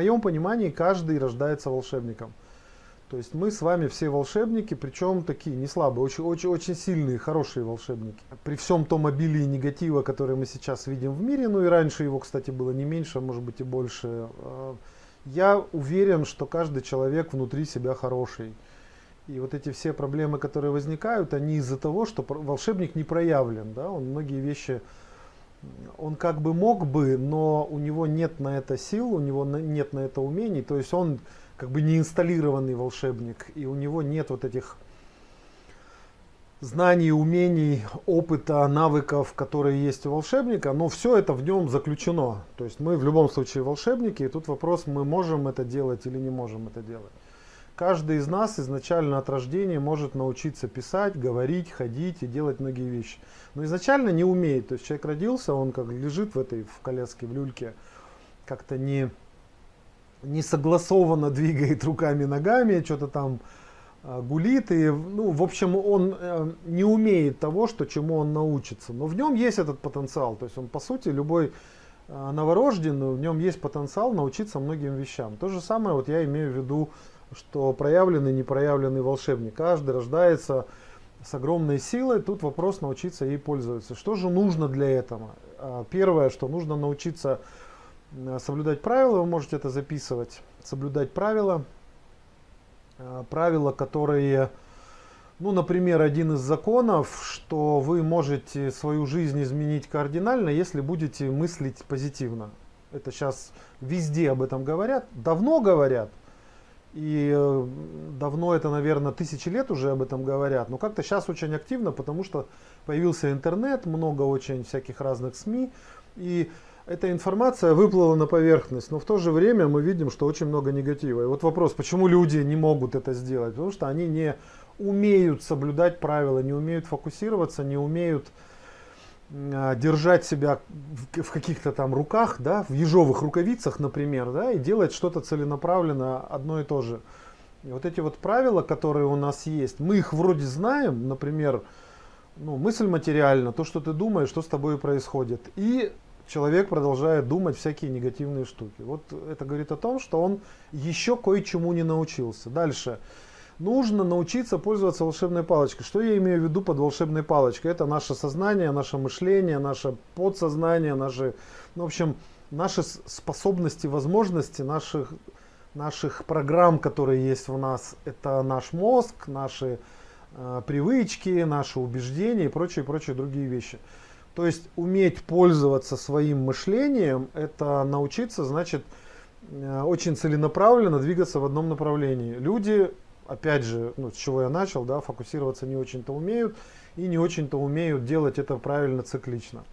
моем понимании каждый рождается волшебником. То есть мы с вами все волшебники, причем такие не слабые, очень, очень, очень сильные, хорошие волшебники. При всем том обилии негатива, который мы сейчас видим в мире, ну и раньше его, кстати, было не меньше, а может быть и больше, э, я уверен, что каждый человек внутри себя хороший. И вот эти все проблемы, которые возникают, они из-за того, что волшебник не проявлен. Да? Он многие вещи, он как бы мог бы, но у него нет на это сил, у него нет на это умений. То есть он как бы не инсталлированный волшебник, и у него нет вот этих знаний, умений, опыта, навыков, которые есть у волшебника, но все это в нем заключено. То есть мы в любом случае волшебники, и тут вопрос, мы можем это делать или не можем это делать. Каждый из нас изначально от рождения может научиться писать, говорить, ходить и делать многие вещи. Но изначально не умеет. То есть человек родился, он как лежит в этой в коляске, в люльке, как-то не не согласованно двигает руками, ногами, что-то там э, гулит. И, ну, в общем, он э, не умеет того, что, чему он научится. Но в нем есть этот потенциал. То есть он, по сути, любой э, новорожденный, в нем есть потенциал научиться многим вещам. То же самое вот я имею в виду, что проявленный, непроявленный волшебник. Каждый рождается с огромной силой. Тут вопрос научиться ей пользоваться. Что же нужно для этого? Первое, что нужно научиться Э, соблюдать правила, вы можете это записывать, соблюдать правила, э, правила, которые, ну, например, один из законов, что вы можете свою жизнь изменить кардинально, если будете мыслить позитивно. Это сейчас везде об этом говорят, давно говорят, и э, давно это, наверное, тысячи лет уже об этом говорят, но как-то сейчас очень активно, потому что появился интернет, много очень всяких разных СМИ, и эта информация выплыла на поверхность, но в то же время мы видим, что очень много негатива. И вот вопрос, почему люди не могут это сделать? Потому что они не умеют соблюдать правила, не умеют фокусироваться, не умеют держать себя в, каких-то там руках, да, в ежовых рукавицах, например, да, и делать что-то целенаправленно одно и то же. И вот эти вот правила, которые у нас есть, мы их вроде знаем, например, ну, мысль материальна, то, что ты думаешь, что с тобой происходит. И человек продолжает думать всякие негативные штуки. Вот это говорит о том, что он еще кое-чему не научился. Дальше. Нужно научиться пользоваться волшебной палочкой. Что я имею в виду под волшебной палочкой? Это наше сознание, наше мышление, наше подсознание, наши, ну, в общем, наши способности, возможности, наших, наших программ, которые есть в нас. Это наш мозг, наши э, привычки, наши убеждения и прочие, прочие другие вещи. То есть уметь пользоваться своим мышлением, это научиться, значит, э, очень целенаправленно двигаться в одном направлении. Люди, опять же, ну, с чего я начал, да, фокусироваться не очень-то умеют и не очень-то умеют делать это правильно циклично.